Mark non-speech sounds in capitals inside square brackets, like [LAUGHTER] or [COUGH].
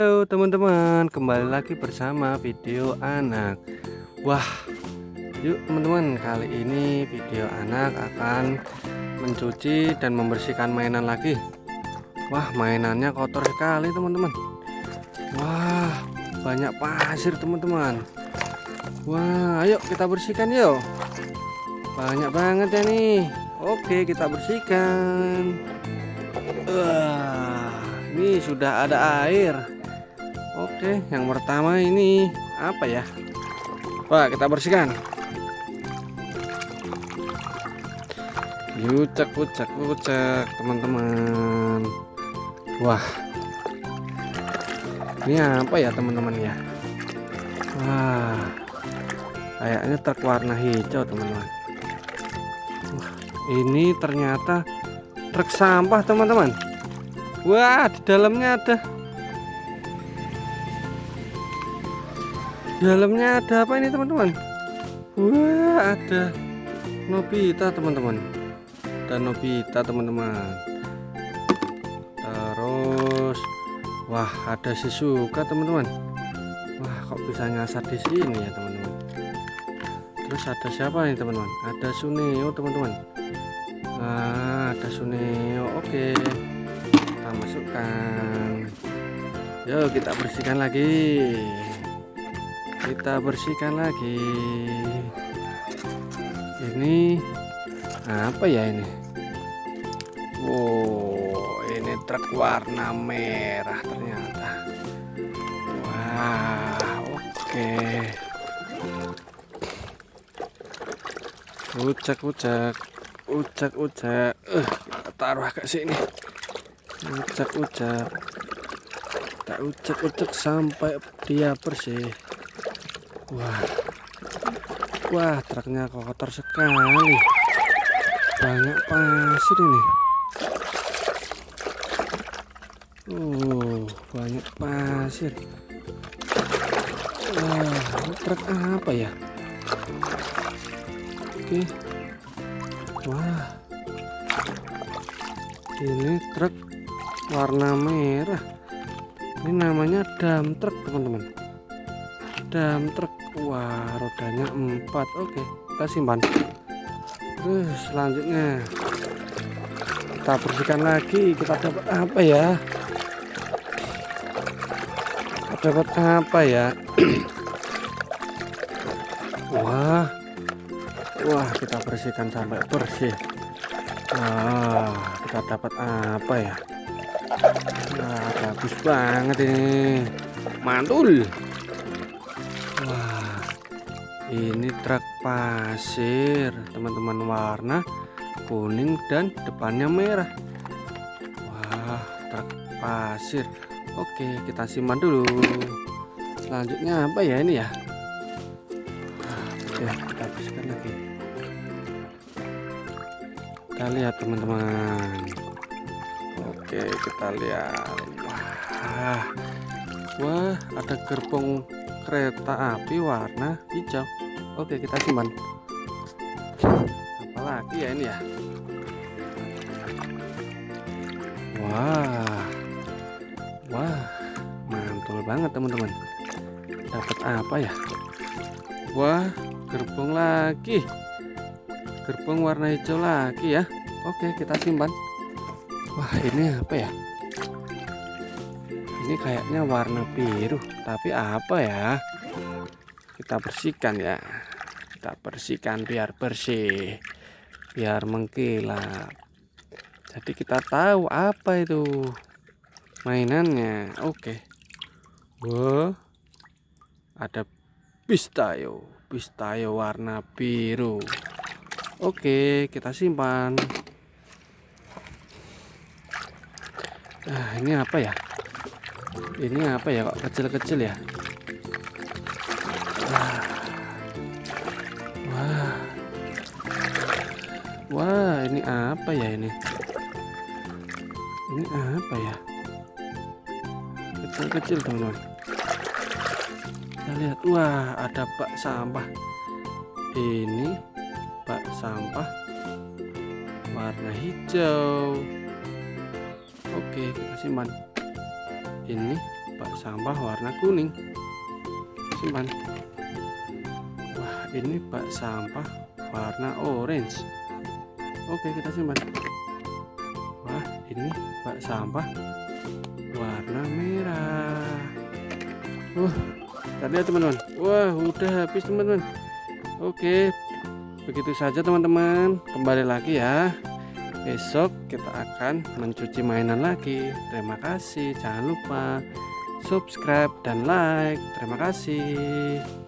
Halo teman-teman. Kembali lagi bersama video anak. Wah yuk teman-teman. Kali ini video anak akan mencuci dan membersihkan mainan lagi. Wah mainannya kotor sekali teman-teman. Wah banyak pasir teman-teman. Wah ayo kita bersihkan yuk. Banyak banget ya nih. Oke kita bersihkan. Wah ini sudah ada air Oke yang pertama ini apa ya? Wah kita bersihkan. Ucek ucek ucek teman-teman. Wah. Ini apa ya teman-teman ya? Wah. Kayaknya truk warna hijau teman-teman. Wah ini ternyata truk sampah teman-teman. Wah di dalamnya ada dalamnya ada apa ini teman-teman? Wah ada Nobita teman-teman. Dan Nobita teman-teman. Terus Wah ada Shizuka teman-teman. Wah kok bisa nyasar di sini ya teman-teman? Terus ada siapa nih teman-teman? Ada Suneo teman-teman. Nah ada Suneo. Oke kita masukkan. Yuk kita bersihkan lagi kita bersihkan lagi. Ini apa ya ini? Wow ini truk warna merah ternyata. Wah oke. Ucek ucek ucek ucek uh, kita taruh ke sini. Ucek ucek kita ucek ucek sampai dia bersih Wah, wah truknya kotor sekali. Banyak pasir ini. Uh, banyak pasir. Wah, truk apa ya? Oke. Wah, ini truk warna merah. Ini namanya dam truk teman-teman. Dam truk Wah rodanya empat. Oke kita simpan. Terus selanjutnya Kita bersihkan lagi. Kita dapat apa ya? Kita dapat apa ya? [CLEARS THROAT] Wah Wah kita bersihkan sampai bersih. Wah kita dapat apa ya? Wah bagus banget ini. Mantul ini truk pasir teman-teman warna kuning dan depannya merah. Wah truk pasir. Oke kita simpan dulu. Selanjutnya apa ya ini ya? Oke kita bersihkan lagi. Kita lihat teman-teman. Oke kita lihat. Wah Wah ada gerbong kereta api warna hijau. Oke kita simpan. Apalagi ya ini ya? Wah. Wah mantul banget teman-teman. Dapat apa ya? Wah gerbong lagi. Gerbong warna hijau lagi ya. Oke kita simpan. Wah ini apa ya ini kayaknya warna biru tapi apa ya? Kita bersihkan ya. Kita bersihkan biar bersih biar mengkilap. Jadi kita tahu apa itu mainannya. Oke. Wow ada pistayo pistayo warna biru. Oke kita simpan. Nah ini apa ya ini apa ya kok kecil-kecil ya Wah, ini apa ya ini? Ini apa ya? Kecil-kecil teman-teman. Kita lihat, wah ada bak sampah. Ini bak sampah warna hijau. Oke, kita simpan. Ini bak sampah warna kuning. Simpan. Wah ini bak sampah warna orange. Oke kita simpan. Wah ini bak sampah warna merah. Uh kita lihat teman-teman. Wah udah habis teman-teman. Oke begitu saja teman-teman. Kembali lagi ya besok kita akan mencuci mainan lagi. Terima kasih. Jangan lupa subscribe dan like. Terima kasih